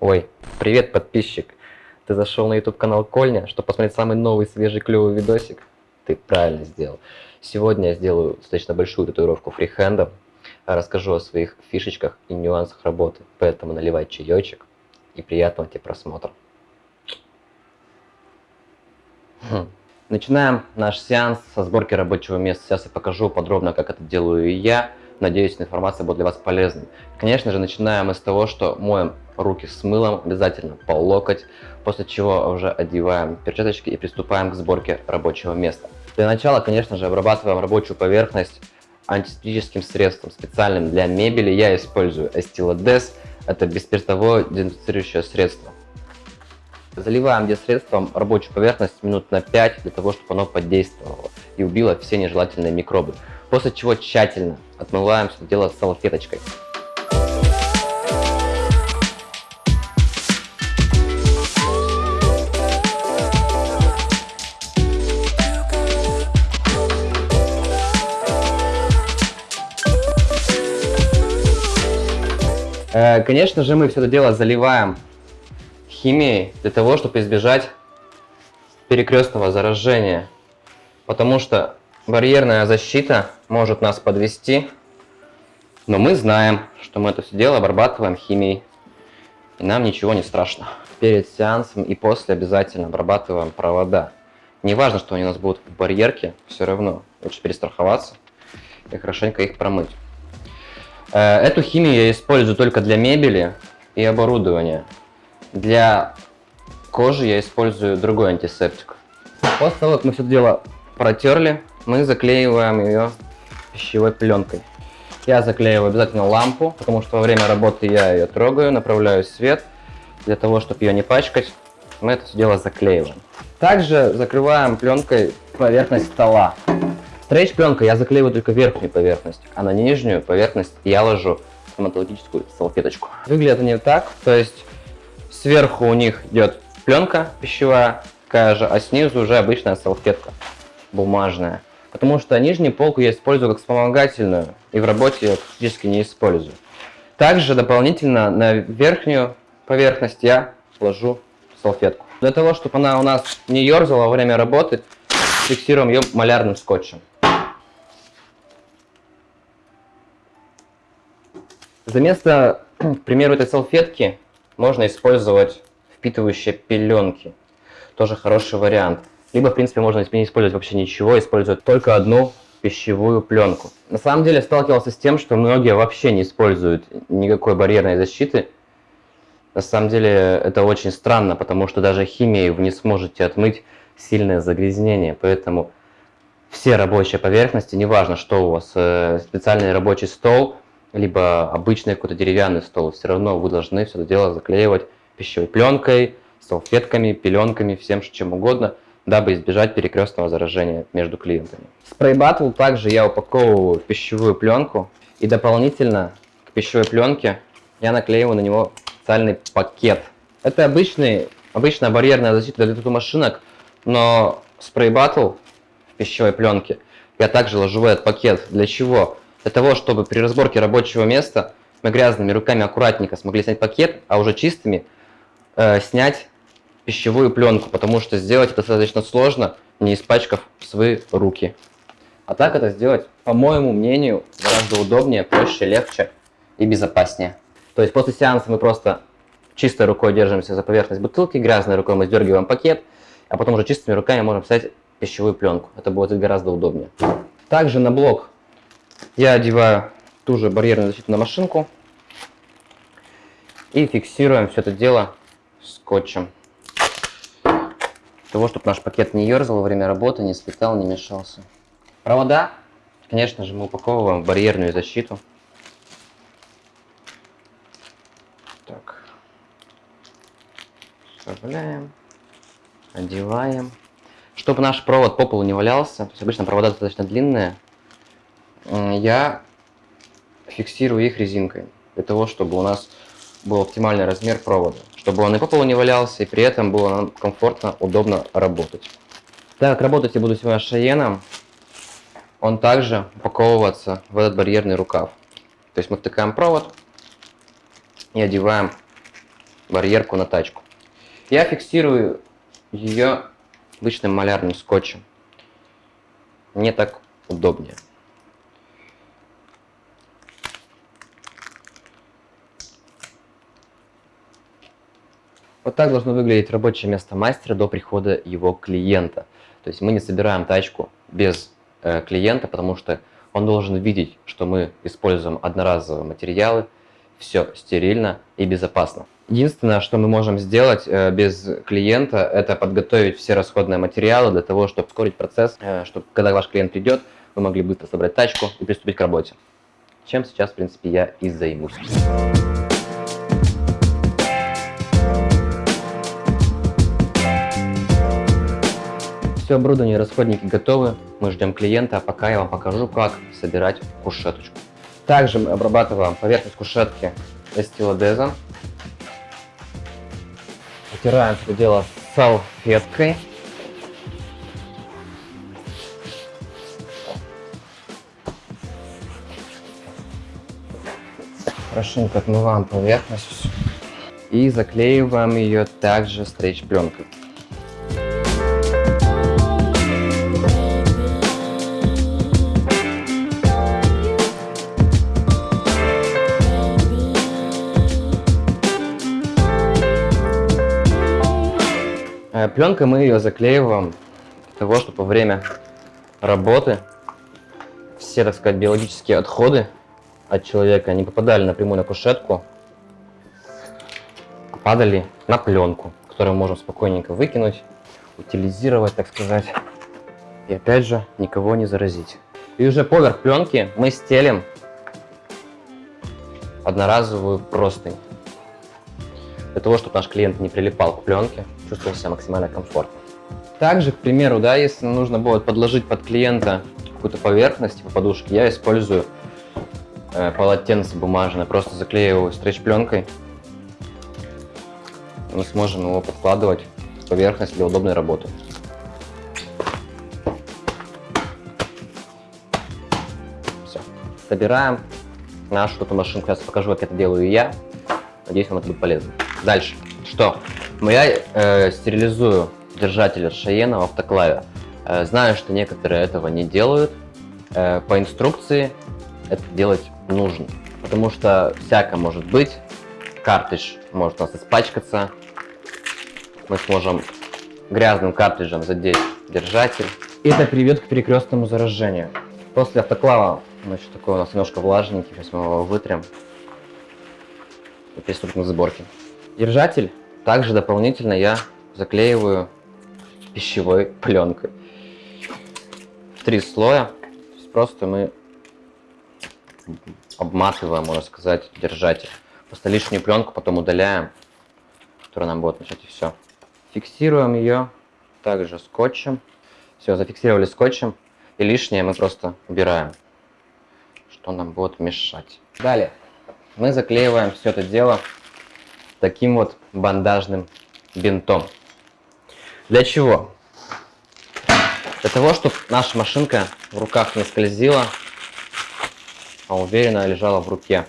Ой, привет, подписчик! Ты зашел на YouTube канал Кольня, чтобы посмотреть самый новый, свежий, клевый видосик? Ты правильно сделал. Сегодня я сделаю достаточно большую татуировку фрихендом, расскажу о своих фишечках и нюансах работы, поэтому наливай чаечек и приятного тебе просмотра. Хм. Начинаем наш сеанс со сборки рабочего места. Сейчас я покажу подробно, как это делаю я. Надеюсь, эта информация будет для вас полезной. Конечно же, начинаем мы с того, что моем руки с мылом, обязательно по локоть, после чего уже одеваем перчаточки и приступаем к сборке рабочего места. Для начала, конечно же, обрабатываем рабочую поверхность антисептическим средством, специальным для мебели. Я использую Estilodes, это бесспиртовое дезинфицирующее средство. Заливаем средством рабочую поверхность минут на 5, для того, чтобы оно подействовало и убило все нежелательные микробы. После чего тщательно отмываем все дело салфеточкой. Э, конечно же, мы все это дело заливаем химией для того, чтобы избежать перекрестного заражения. Потому что барьерная защита может нас подвести, но мы знаем, что мы это все дело обрабатываем химией, и нам ничего не страшно. Перед сеансом и после обязательно обрабатываем провода. Не важно, что они у нас будут в барьерке, все равно лучше перестраховаться и хорошенько их промыть. Э, эту химию я использую только для мебели и оборудования. Для кожи я использую другой антисептик. После того, как мы все это дело протерли, мы заклеиваем ее пищевой пленкой. Я заклеиваю обязательно лампу, потому что во время работы я ее трогаю, направляю свет. Для того, чтобы ее не пачкать, мы это все дело заклеиваем. Также закрываем пленкой поверхность стола. Стрейч пленкой я заклеиваю только верхнюю поверхность, а на нижнюю поверхность я ложу стоматологическую салфеточку. Выглядит они так, то есть сверху у них идет пленка пищевая, такая же, а снизу уже обычная салфетка бумажная. Потому что нижнюю полку я использую как вспомогательную, и в работе я практически не использую. Также дополнительно на верхнюю поверхность я ложу салфетку. Для того, чтобы она у нас не ерзала во время работы, фиксируем ее малярным скотчем. За место, к примеру, этой салфетки можно использовать впитывающие пеленки. Тоже хороший вариант. Либо, в принципе, можно не использовать вообще ничего, использовать только одну пищевую пленку. На самом деле сталкивался с тем, что многие вообще не используют никакой барьерной защиты. На самом деле это очень странно, потому что даже химией вы не сможете отмыть сильное загрязнение. Поэтому все рабочие поверхности, неважно, что у вас, э, специальный рабочий стол – либо обычный какой-то деревянный стол, все равно вы должны все это дело заклеивать пищевой пленкой, салфетками, пеленками, всем чем угодно, дабы избежать перекрестного заражения между клиентами. Спрей Battle также я упаковываю в пищевую пленку и дополнительно к пищевой пленке я наклеиваю на него специальный пакет. Это обычный, обычная барьерная защита для тату-машинок, но спрей Battle в пищевой пленке я также ложу в этот пакет. Для чего? для того, чтобы при разборке рабочего места мы грязными руками аккуратненько смогли снять пакет, а уже чистыми э, снять пищевую пленку, потому что сделать это достаточно сложно, не испачкав свои руки. А так это сделать, по моему мнению, гораздо удобнее, проще, легче и безопаснее. То есть после сеанса мы просто чистой рукой держимся за поверхность бутылки, грязной рукой мы сдергиваем пакет, а потом уже чистыми руками можем снять пищевую пленку. Это будет гораздо удобнее. Также на блок я одеваю ту же барьерную защиту на машинку и фиксируем все это дело скотчем. Того, чтобы наш пакет не ерзал во время работы, не слетал, не мешался. Провода, конечно же, мы упаковываем в барьерную защиту. Так. Вставляем, одеваем. Чтобы наш провод по полу не валялся, то есть обычно провода достаточно длинные, я фиксирую их резинкой, для того, чтобы у нас был оптимальный размер провода, чтобы он и по полу не валялся, и при этом было нам комфортно, удобно работать. Так, работать я буду сегодня шаеном, он также упаковываться в этот барьерный рукав. То есть мы втыкаем провод и одеваем барьерку на тачку. Я фиксирую ее обычным малярным скотчем. Мне так удобнее. Вот так должно выглядеть рабочее место мастера до прихода его клиента. То есть мы не собираем тачку без э, клиента, потому что он должен видеть, что мы используем одноразовые материалы, все стерильно и безопасно. Единственное, что мы можем сделать э, без клиента, это подготовить все расходные материалы для того, чтобы ускорить процесс, э, чтобы когда ваш клиент придет, вы могли быстро собрать тачку и приступить к работе. Чем сейчас, в принципе, я и займусь. Все оборудование и расходники готовы. Мы ждем клиента, а пока я вам покажу, как собирать кушеточку. Также мы обрабатываем поверхность кушетки эстилодезом. Утираем все дело салфеткой. Хорошенько отмываем поверхность и заклеиваем ее также стрейч-пленкой. Пленкой мы ее заклеиваем для того, чтобы во время работы все, так сказать, биологические отходы от человека не попадали напрямую на кушетку, а падали на пленку, которую можем спокойненько выкинуть, утилизировать, так сказать, и опять же никого не заразить. И уже поверх пленки мы стелим одноразовую простынь для того, чтобы наш клиент не прилипал к пленке, чувствовал себя максимально комфортно. Также, к примеру, да, если нужно будет подложить под клиента какую-то поверхность, типа подушки, я использую э, полотенце бумажное, просто заклеиваю стрейч-пленкой. Мы сможем его подкладывать в поверхность для удобной работы. Все. Собираем нашу эту машинку. Сейчас покажу, как это делаю я. Надеюсь, вам это будет полезно. Дальше. Что? Я э, стерилизую держатель Шаена в автоклаве. Э, знаю, что некоторые этого не делают. Э, по инструкции это делать нужно. Потому что всякое может быть. Картридж может у нас испачкаться. Мы сможем грязным картриджем задеть держатель. Это приведет к перекрестному заражению. После автоклава, значит, такой у нас немножко влажненький. Сейчас мы его вытрем. И приступим к сборке. Держатель также дополнительно я заклеиваю пищевой пленкой. Три слоя. Просто мы обматываем, можно сказать, держатель. Просто лишнюю пленку потом удаляем, которая нам будет мешать и все. Фиксируем ее также скотчем. Все, зафиксировали скотчем. И лишнее мы просто убираем, что нам будет мешать. Далее мы заклеиваем все это дело таким вот бандажным бинтом. Для чего? Для того, чтобы наша машинка в руках не скользила, а уверенно лежала в руке.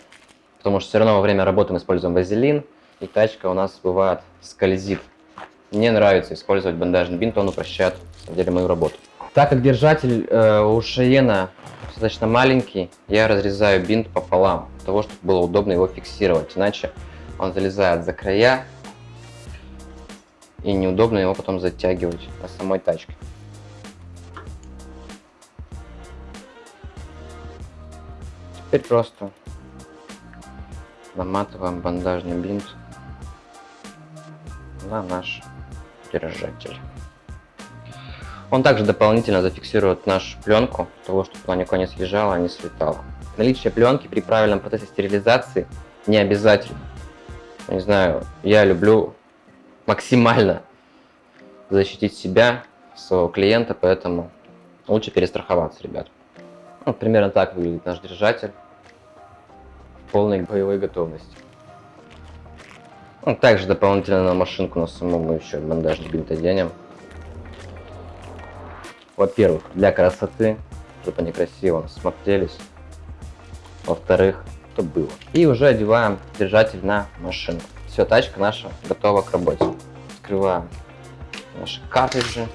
Потому что все равно во время работы мы используем вазелин, и тачка у нас бывает скользит. Мне нравится использовать бандажный бинт, он упрощает, на самом деле, мою работу. Так как держатель э, у Шиена достаточно маленький, я разрезаю бинт пополам, для того, чтобы было удобно его фиксировать. Иначе он залезает за края, и неудобно его потом затягивать на самой тачке. Теперь просто наматываем бандажный бинт на наш держатель. Он также дополнительно зафиксирует нашу пленку, того, чтобы она никуда не съезжала, не слетала. Наличие пленки при правильном процессе стерилизации не обязательно не знаю, я люблю максимально защитить себя, своего клиента, поэтому лучше перестраховаться, ребят. Ну, примерно так выглядит наш держатель в полной боевой готовности. Также дополнительно на машинку на саму мы еще бандажный бинт оденем. Во-первых, для красоты, чтобы они красиво смотрелись. Во-вторых, что было. И уже одеваем держатель на машину. Все, тачка наша готова к работе. Открываем наши картриджи.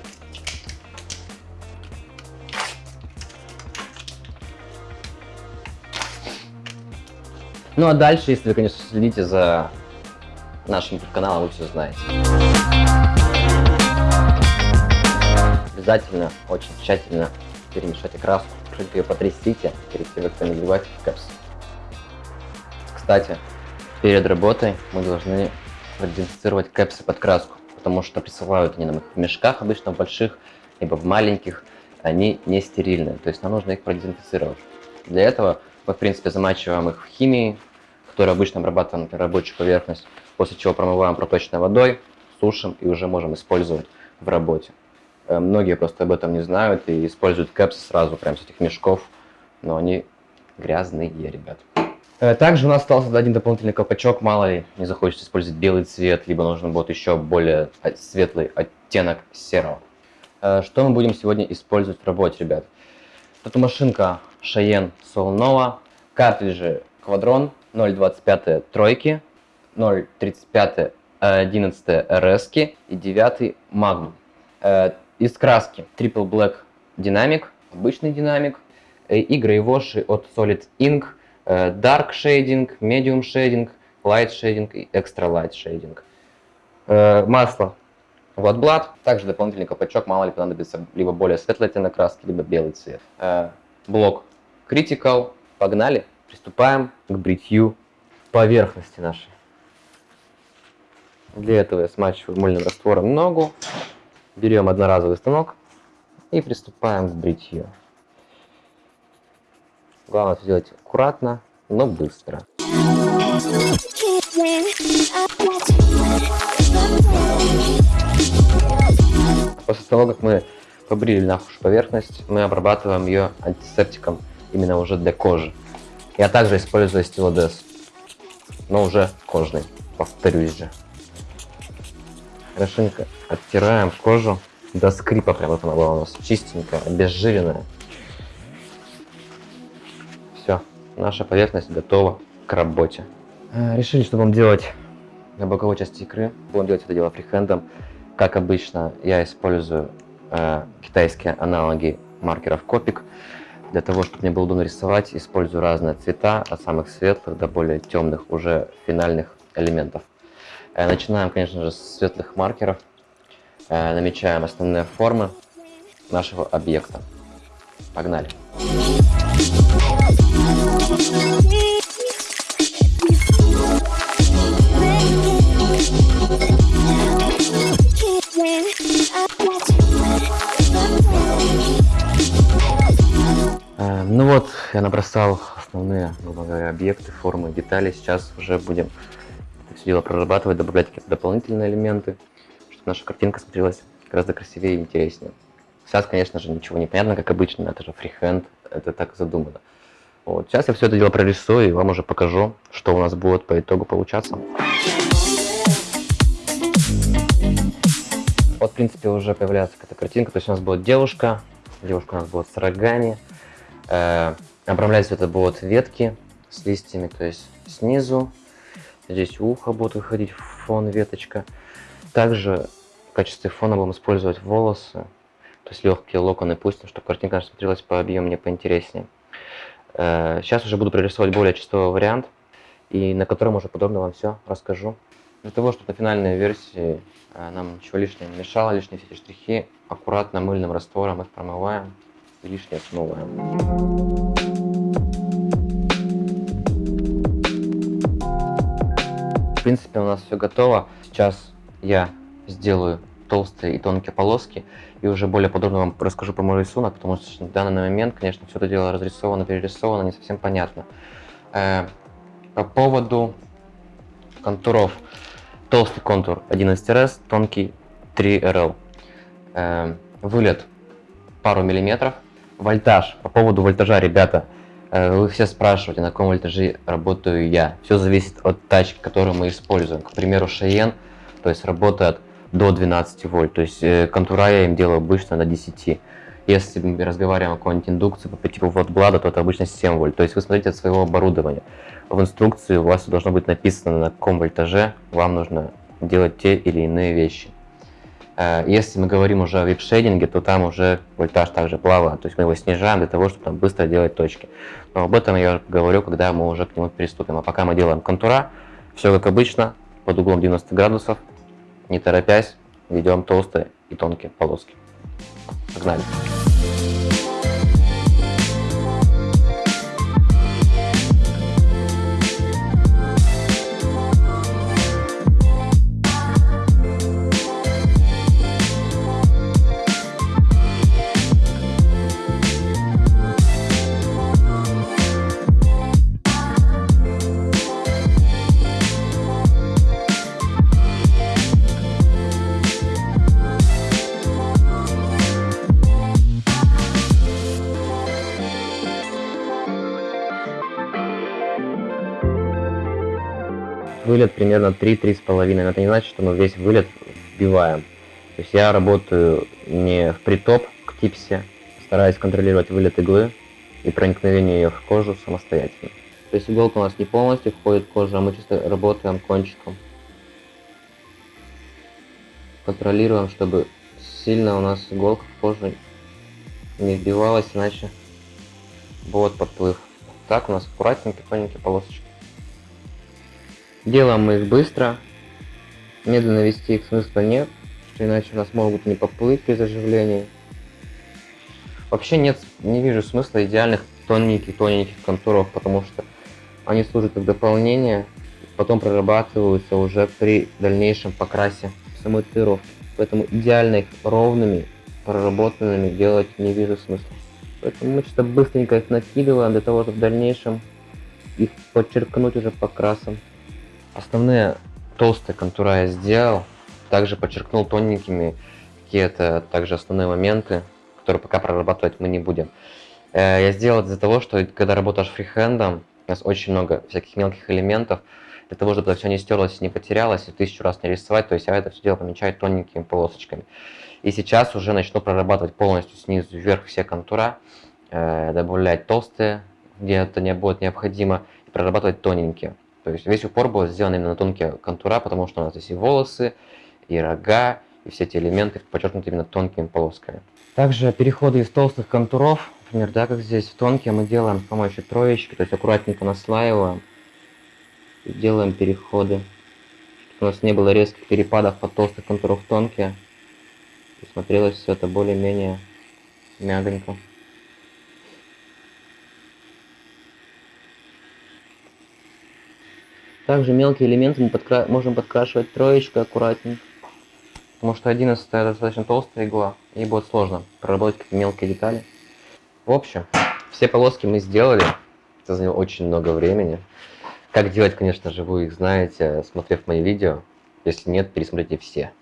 Ну а дальше, если вы, конечно, следите за нашим каналом, вы все знаете. Обязательно, очень тщательно перемешайте краску, чуть ее потрясите перед тем, как наливать в капс. Кстати, перед работой мы должны продезинфицировать кэпсы под краску, потому что присылают они нам их в мешках обычно больших, либо в маленьких, они не стерильные, то есть нам нужно их продезинфицировать. Для этого мы, в принципе, замачиваем их в химии, которая обычно обрабатываем на рабочую поверхность, после чего промываем проточной водой, сушим и уже можем использовать в работе. Э, многие просто об этом не знают и используют кэпсы сразу, прям с этих мешков, но они грязные, ребят. Э, также у нас остался один дополнительный колпачок, мало ли не захочется использовать белый цвет, либо нужен будет еще более светлый оттенок серого. Э, что мы будем сегодня использовать в работе, ребят? Это машинка Cheyenne Soul Nova, картриджи Quadron 0.25 тройки, 0.35 11 RS и 9 Magnum. Э, из краски Triple Black Dynamic, обычный динамик, и грейвоши от Solid Ink – dark Shading, Medium Shading, Light Shading и Extra Light Shading. Э, масло Wattblad, также дополнительный колпачок, мало ли понадобится либо более светлый оттенок краски, либо белый цвет. Э, блок Critical, погнали, приступаем к бритью поверхности нашей. Для этого я смачиваю мыльным раствором ногу, берем одноразовый станок и приступаем к бритью. Главное сделать аккуратно, но быстро. После того, как мы побрили нашу поверхность, мы обрабатываем ее антисептиком именно уже для кожи. Я также использую стилодес, но уже кожный, повторюсь же. Хорошенько оттираем кожу до скрипа, прям вот она была у нас чистенькая, обезжиренная. Наша поверхность готова к работе. Э, решили, что будем делать на боковой части икры. Будем делать это дело фрихендом. Как обычно, я использую э, китайские аналоги маркеров Copic. Для того, чтобы мне было удобно рисовать, использую разные цвета, от самых светлых до более темных, уже финальных элементов. Э, начинаем, конечно же, с светлых маркеров. Э, намечаем основные формы нашего объекта. Погнали! Э, ну вот, я набросал основные, грубо говоря, объекты, формы, детали. Сейчас уже будем все дело прорабатывать, добавлять какие-то дополнительные элементы, чтобы наша картинка смотрелась гораздо красивее и интереснее. Сейчас, конечно же, ничего не понятно, как обычно, это же фрихенд, это так задумано. Вот. Сейчас я все это дело прорисую и вам уже покажу, что у нас будет по итогу получаться. Вот, в принципе, уже появляется какая-то картинка. То есть у нас будет девушка, девушка у нас будет с рогами. Э, обрамлять это будут ветки с листьями, то есть снизу. Здесь ухо будет выходить фон веточка. Также в качестве фона будем использовать волосы, то есть легкие локоны пустим, чтобы картинка смотрелась по объемнее, поинтереснее. Сейчас э, уже буду прорисовывать более чистовой вариант, и на котором уже подробно вам все расскажу. Для того, чтобы на финальной версии э, нам ничего лишнего не мешало, лишние все эти штрихи, аккуратно мыльным раствором их промываем и лишнее смываем. В принципе, у нас все готово. Сейчас я сделаю толстые и тонкие полоски. И уже более подробно вам расскажу про мой рисунок, потому что в данный момент, конечно, все это дело разрисовано, перерисовано, не совсем понятно. Э, по поводу контуров. Толстый контур 11RS, тонкий 3RL. Э, вылет пару миллиметров. Вольтаж. По поводу вольтажа, ребята, э, вы все спрашиваете, на каком вольтаже работаю я. Все зависит от тачки, которую мы используем. К примеру, Cheyenne, то есть работает до 12 вольт. То есть э, контура я им делаю обычно на 10. Если мы разговариваем о какой-нибудь индукции по типу вот блада, то это обычно 7 вольт. То есть вы смотрите от своего оборудования. в инструкции у вас должно быть написано, на каком вольтаже вам нужно делать те или иные вещи. Э, если мы говорим уже о вип-шейдинге, то там уже вольтаж также плавает, то есть мы его снижаем для того, чтобы там быстро делать точки. Но об этом я говорю, когда мы уже к нему приступим. А пока мы делаем контура, все как обычно, под углом 90 градусов, не торопясь, ведем толстые и тонкие полоски. Погнали! Вылет примерно 3-3,5. Но это не значит, что мы весь вылет вбиваем. То есть я работаю не в притоп к типсе, стараюсь контролировать вылет иглы и проникновение ее в кожу самостоятельно. То есть иголка у нас не полностью входит в кожу, а мы чисто работаем кончиком. Контролируем, чтобы сильно у нас иголка в кожу не вбивалась, иначе будет подплыв. Так у нас аккуратненькие, тоненькие полосочки. Делаем мы их быстро. Медленно вести их смысла нет, что иначе у нас могут не поплыть при заживлении. Вообще нет, не вижу смысла идеальных тоненьких-тоненьких контуров, потому что они служат как дополнение, потом прорабатываются уже при дальнейшем покрасе самой татуировки. Поэтому идеально их ровными, проработанными делать не вижу смысла. Поэтому мы что-то быстренько их накидываем для того, чтобы в дальнейшем их подчеркнуть уже покрасом. Основные толстые контура я сделал. Также подчеркнул тоненькими какие-то также основные моменты, которые пока прорабатывать мы не будем. Э, я сделал из-за того, что когда работаешь фрихендом, у нас очень много всяких мелких элементов, для того, чтобы это все не стерлось, не потерялось, и тысячу раз не рисовать, то есть я это все дело помечаю тоненькими полосочками. И сейчас уже начну прорабатывать полностью снизу вверх все контура, э, добавлять толстые, где это не будет необходимо, и прорабатывать тоненькие. То есть весь упор был сделан именно на тонкие контура, потому что у нас здесь и волосы, и рога, и все эти элементы подчеркнуты именно тонкими полосками. Также переходы из толстых контуров, например, да, как здесь в тонкие, мы делаем с помощью троечки, то есть аккуратненько наслаиваем, и делаем переходы, чтобы у нас не было резких перепадов от толстых контуров в тонкие, и смотрелось все это более-менее мягонько. Также мелкие элементы мы подкра... можем подкрашивать троечкой аккуратненько. Потому что 11 достаточно толстая игла, и будет сложно проработать какие мелкие детали. В общем, все полоски мы сделали. Это заняло очень много времени. Как делать, конечно же, вы их знаете, смотрев мои видео. Если нет, пересмотрите все.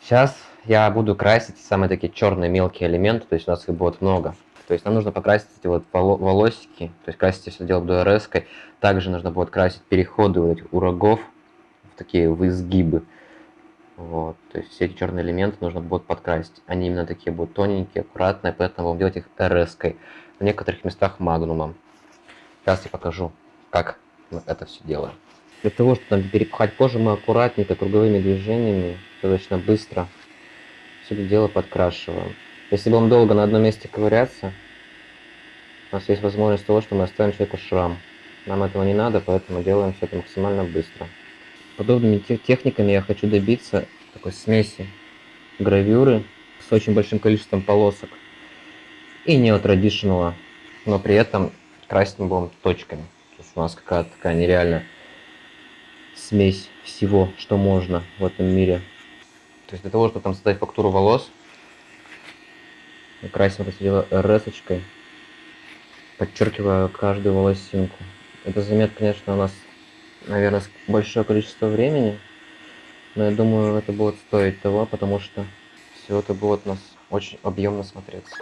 Сейчас я буду красить самые такие черные мелкие элементы, то есть у нас их будет много. То есть нам нужно покрасить эти вот волосики, то есть красить все дело rs -кой. Также нужно будет красить переходы вот этих у рогов в такие в изгибы. Вот, то есть все эти черные элементы нужно будет подкрасить. Они именно такие будут тоненькие, аккуратные, поэтому будем делать их rs -кой. В некоторых местах магнумом. Сейчас я покажу, как мы это все делаем. Для того, чтобы там перепахать кожу, мы аккуратненько, круговыми движениями, достаточно быстро все это дело подкрашиваем. Если будем долго на одном месте ковыряться, у нас есть возможность того, что мы оставим человеку шрам. Нам этого не надо, поэтому делаем все это максимально быстро. Подобными техниками я хочу добиться такой смеси гравюры с очень большим количеством полосок и неотрадишнала, но при этом красить мы будем точками. То есть у нас какая-то такая нереальная смесь всего, что можно в этом мире. То есть для того, чтобы там создать фактуру волос, красим rs подчеркиваю каждую волосинку. Это займет, конечно, у нас, наверное, большое количество времени, но я думаю, это будет стоить того, потому что все это будет у нас очень объемно смотреться.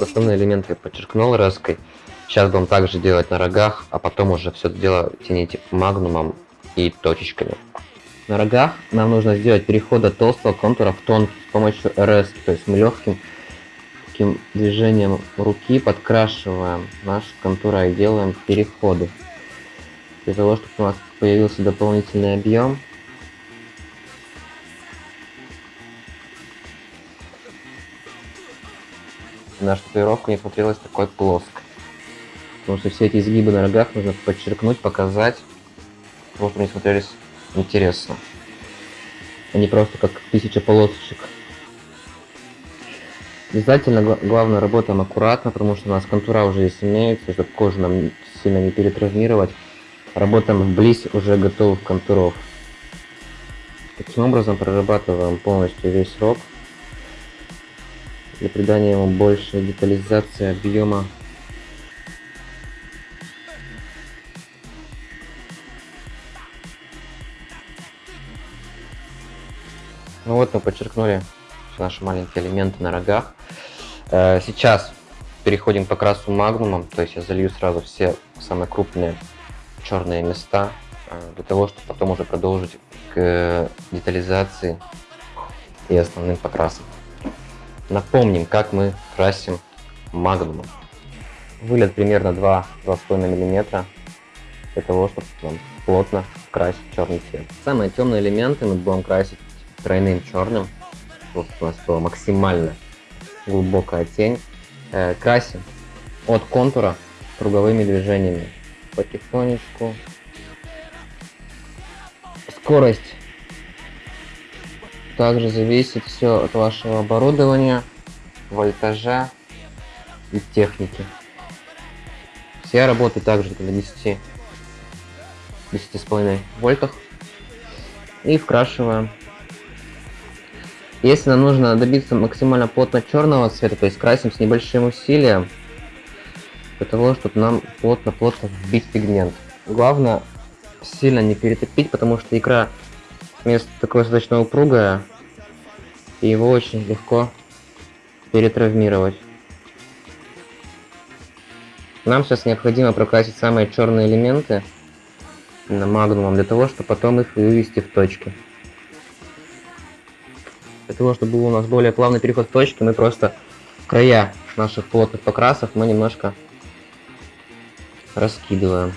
Основные элементы я подчеркнул раской. Сейчас будем также делать на рогах, а потом уже все это дело тяните магнумом и точечками. На рогах нам нужно сделать переход от толстого контура в тонкий с помощью RS, то есть мы легким легким движением руки подкрашиваем нашу контуру и делаем переходы. Для того, чтобы у нас появился дополнительный объем, наша татуировка не смотрелась такой плоской. Потому что все эти изгибы на рогах нужно подчеркнуть, показать, чтобы они смотрелись интересно. Не просто как тысяча полосочек. Обязательно главное работаем аккуратно, потому что у нас контура уже здесь имеется, чтобы кожу нам сильно не перетравмировать. Работаем вблизь уже готовых контуров. Таким образом прорабатываем полностью весь рог для придания ему большей детализации объема вот мы подчеркнули наши маленькие элементы на рогах. Э, сейчас переходим по красу магнумом, то есть я залью сразу все самые крупные черные места, э, для того, чтобы потом уже продолжить к детализации и основным покрасам. Напомним, как мы красим магнумом. Вылет примерно 2-2,5 мм для того, чтобы плотно красить черный цвет. Самые темные элементы мы будем красить тройным черным. Вот у нас была максимально глубокая тень. Э, красим от контура круговыми движениями. Потихонечку. Скорость также зависит все от вашего оборудования, вольтажа и техники. Все работы также на 10 10,5 вольтах и вкрашиваем. Если нам нужно добиться максимально плотно черного цвета, то есть красим с небольшим усилием, для того, чтобы нам плотно-плотно вбить пигмент. Главное сильно не перетопить, потому что икра Место такое достаточно упругое, и его очень легко перетравмировать. Нам сейчас необходимо прокрасить самые черные элементы на магнумом, для того, чтобы потом их вывести в точки. Для того, чтобы был у нас более плавный переход в точки, мы просто края наших плотных покрасов мы немножко раскидываем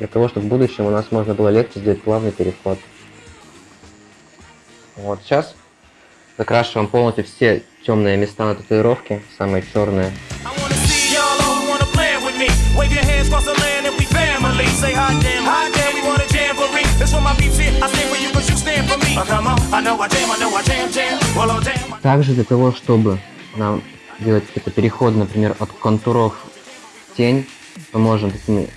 для того, чтобы в будущем у нас можно было легче сделать плавный переход. Вот сейчас закрашиваем полностью все темные места на татуировке, самые черные. Также для того, чтобы нам делать какой-то переход, например, от контуров в тень, мы можем такими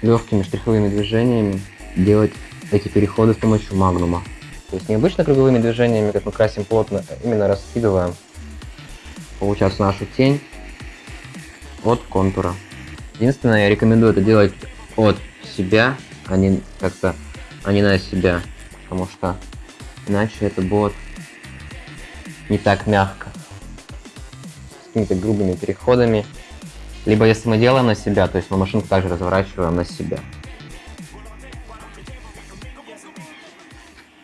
легкими штриховыми движениями делать эти переходы с помощью магнума. То есть не обычно круговыми движениями, как мы красим плотно, а именно раскидываем, получается, нашу тень от контура. Единственное, я рекомендую это делать от себя, а не как-то, а не на себя, потому что иначе это будет не так мягко. С какими-то грубыми переходами либо если мы делаем на себя, то есть мы машинку также разворачиваем на себя.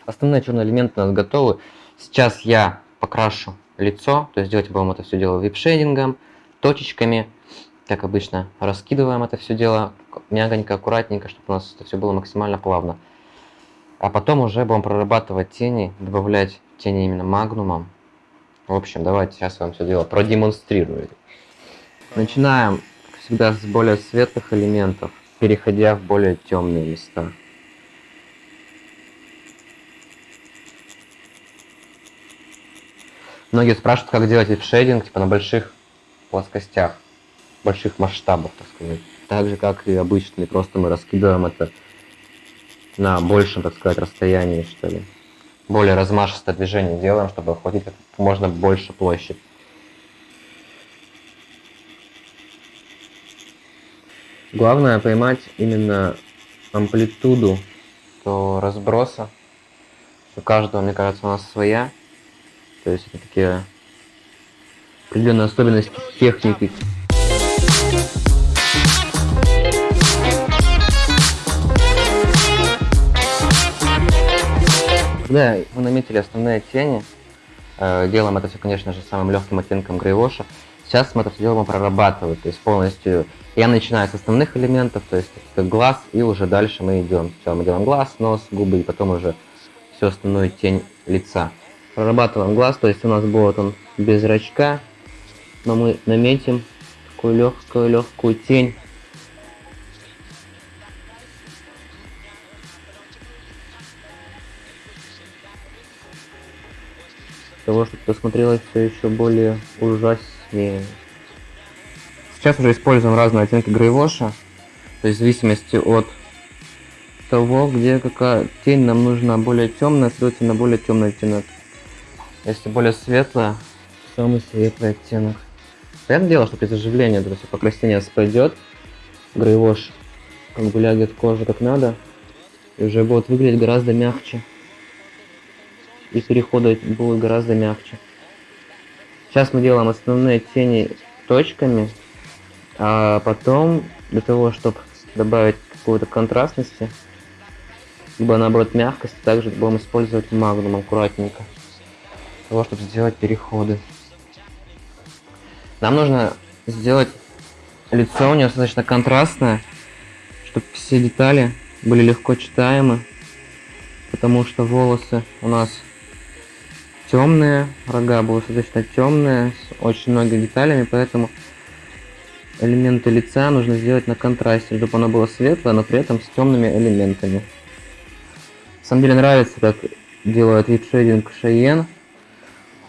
Основные черные элементы у нас готовы. Сейчас я покрашу лицо, то есть делать будем это все дело вип-шейдингом, точечками, как обычно, раскидываем это все дело мягонько, аккуратненько, чтобы у нас это все было максимально плавно. А потом уже будем прорабатывать тени, добавлять тени именно магнумом. В общем, давайте сейчас вам все дело продемонстрирую. Начинаем, всегда, с более светлых элементов, переходя в более темные места. Многие спрашивают, как делать шейдинг типа на больших плоскостях, больших масштабах, так сказать. Так же, как и обычный, просто мы раскидываем это на большем, так сказать, расстоянии, что ли. Более размашистое движение делаем, чтобы охватить как можно больше площадь. Главное поймать именно амплитуду то разброса. У каждого, мне кажется, у нас своя. То есть это такие определенные особенности техники. Когда вы наметили основные тени, Э, делаем это все, конечно же, самым легким оттенком грейвоша. Сейчас мы это все дело будем прорабатывать, то есть полностью я начинаю с основных элементов, то есть как глаз, и уже дальше мы идем. Сначала мы делаем глаз, нос, губы, и потом уже всю остальную тень лица. Прорабатываем глаз, то есть у нас будет он без зрачка, но мы наметим такую легкую легкую тень. Того, чтобы посмотрелось все еще более ужаснее. Сейчас уже используем разные оттенки грейвоша, то есть в зависимости от того, где какая тень нам нужна более темная, следовательно более темный оттенок. Если более светлая, самый светлый оттенок. Понятное дело, что при заживлении это все покраснение спадет, грейвош как бы лягет кожа как надо, и уже будет выглядеть гораздо мягче. И переходы будут гораздо мягче. Сейчас мы делаем основные тени точками, а потом для того, чтобы добавить какую-то контрастности, либо наоборот мягкости, также будем использовать магнум аккуратненько, для того, чтобы сделать переходы. Нам нужно сделать лицо у нее достаточно контрастное, чтобы все детали были легко читаемы, потому что волосы у нас темные, рога будут достаточно темные, с очень многими деталями, поэтому элементы лица нужно сделать на контрасте, чтобы оно было светлое, но при этом с темными элементами. На самом деле нравится, как делают вип-шейдинг Шейен.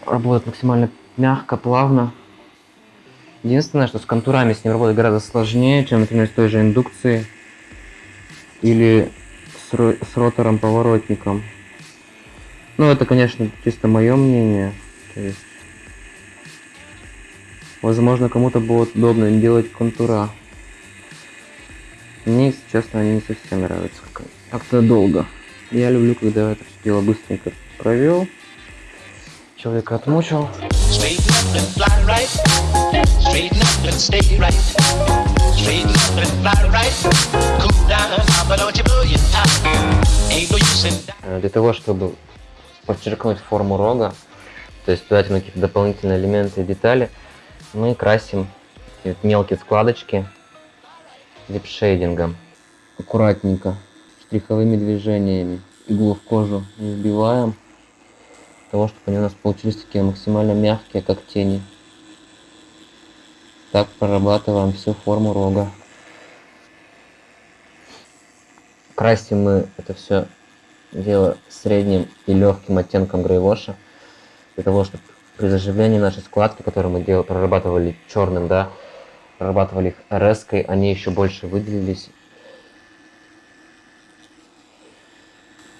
Работает максимально мягко, плавно. Единственное, что с контурами с ним работать гораздо сложнее, чем, например, с той же индукцией или с, с ротором-поворотником. Ну, это, конечно, чисто мое мнение. То есть Возможно, кому-то будет удобно делать контура. Мне, если честно, они не совсем нравятся. Как-то долго. Я люблю, когда это все дело быстренько провел. Человека отмучил. Э, для того, чтобы подчеркнуть форму рога, то есть дать какие-то дополнительные элементы и детали, мы красим мелкие складочки липшейдингом. Аккуратненько, штриховыми движениями. Иглу в кожу не вбиваем. Того, чтобы они у нас получились такие максимально мягкие, как тени. Так прорабатываем всю форму рога. Красим мы это все дело средним и легким оттенком грейвоша. Для того, чтобы при заживлении нашей складки, которые мы делали, прорабатывали черным, да, прорабатывали их rs они еще больше выделились.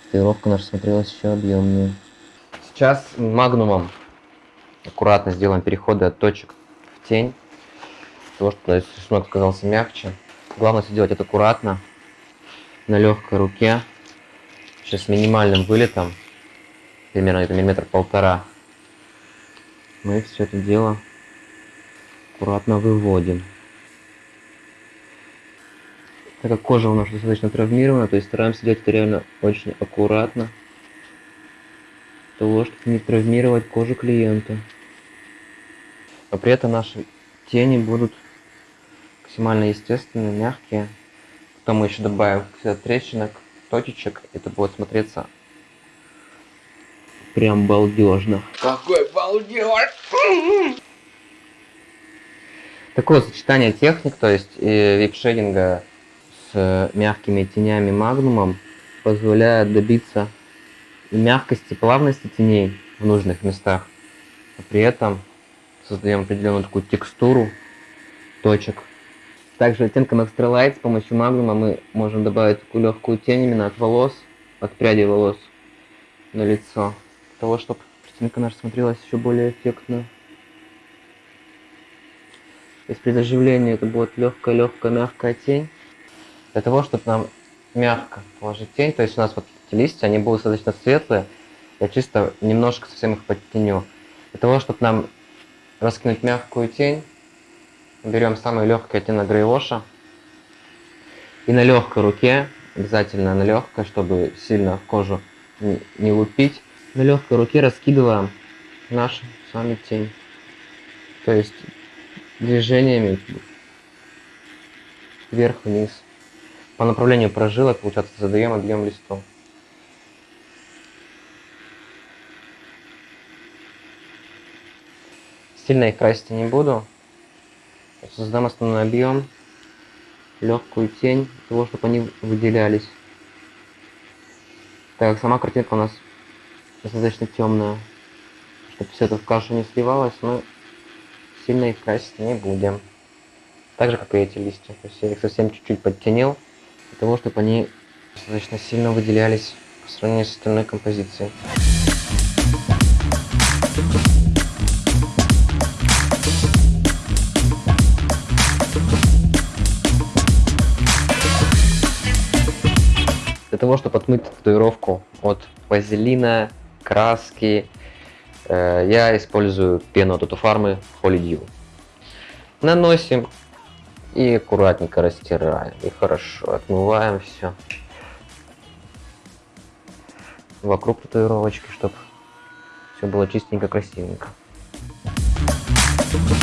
Татуировка наша смотрелась еще объемнее. Сейчас магнумом аккуратно сделаем переходы от точек в тень. Того, чтобы рисунок оказался мягче. Главное сделать это аккуратно, на легкой руке. Сейчас с минимальным вылетом, примерно это миллиметр полтора мы все это дело аккуратно выводим. Так как кожа у нас достаточно травмирована, то есть стараемся делать это реально очень аккуратно, того, чтобы не травмировать кожу клиента. Но при этом наши тени будут максимально естественные, мягкие. Потом мы еще добавим трещинок, точечек, это будет смотреться прям балдежно. Какой балдеж! Такое сочетание техник, то есть вип-шейдинга с мягкими тенями магнумом позволяет добиться мягкости, плавности теней в нужных местах. А при этом создаем определенную такую текстуру точек. Также оттенком Extra Light с помощью магнума мы можем добавить такую легкую тень именно от волос, от пряди волос на лицо того, чтобы картинка наша смотрелась еще более эффектно. То есть при заживлении это будет легкая-легкая мягкая тень. Для того, чтобы нам мягко положить тень, то есть у нас вот эти листья, они будут достаточно светлые, я чисто немножко совсем их подтеню. Для того, чтобы нам раскинуть мягкую тень, берем самый легкий оттенок грейвоша и на легкой руке, обязательно на легкой, чтобы сильно кожу не лупить, на легкой руке раскидываем наша с вами тень. То есть движениями вверх-вниз. По направлению прожилок, получается, задаем объем листов. Сильно их красить не буду. Создам основной объем, легкую тень, для того, чтобы они выделялись. Так, сама картинка у нас достаточно темная, чтобы все это в кашу не сливалось, но сильно их красить не будем. Так же, как и эти листья. То есть я их совсем чуть-чуть подтенил, для того, чтобы они достаточно сильно выделялись по сравнению с остальной композицией. Для того, чтобы отмыть татуировку от вазелина, краски, э, я использую пену от Татуфармы Holy Dew. Наносим и аккуратненько растираем. И хорошо отмываем все вокруг татуировочки, чтобы все было чистенько, красивенько. Э, Вот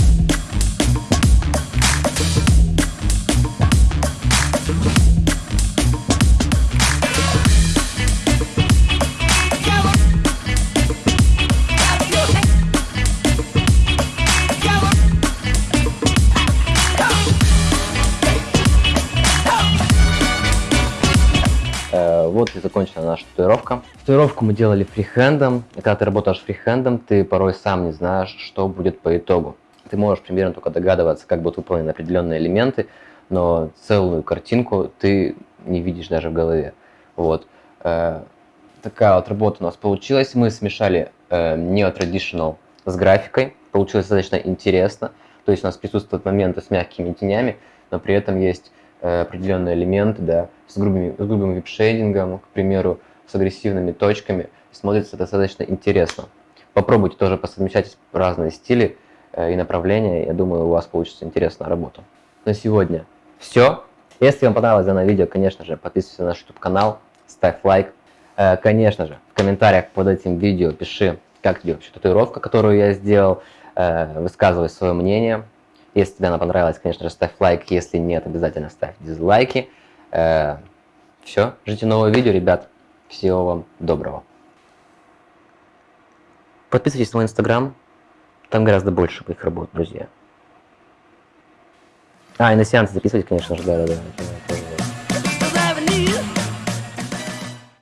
закончена наша татуировка. Татуировку мы делали фрихендом. И когда ты работаешь фрихендом, ты порой сам не знаешь, что будет по итогу. Ты можешь примерно только догадываться, как будут выполнены определенные элементы, но целую картинку ты не видишь даже в голове. Вот. Э, Такая вот работа у нас получилась. Мы смешали э, neo-traditional с графикой. Получилось достаточно интересно. То есть у нас присутствуют моменты с мягкими тенями, но при этом есть э, определенные элементы, да, с, грубыми, с грубым вип-шейдингом, к примеру, с агрессивными точками. Смотрится достаточно интересно. Попробуйте тоже посовмещать разные стили э, и направления. Я думаю, у вас получится интересная работа. На сегодня все. Если вам понравилось данное видео, конечно же, подписывайся на наш YouTube канал, ставь лайк. Э, Конечно же, в комментариях под этим видео пиши, как тебе вообще татуировка, которую я сделал. Высказывай свое мнение. Если тебе она понравилась, конечно же, ставь лайк. Если нет, обязательно ставь дизлайки. Все, ждите нового видео, ребят. Всего вам доброго. Подписывайтесь на мой инстаграм. Там гораздо больше моих работ, друзья. А, и на сеансы записывать, конечно же, да-да-да.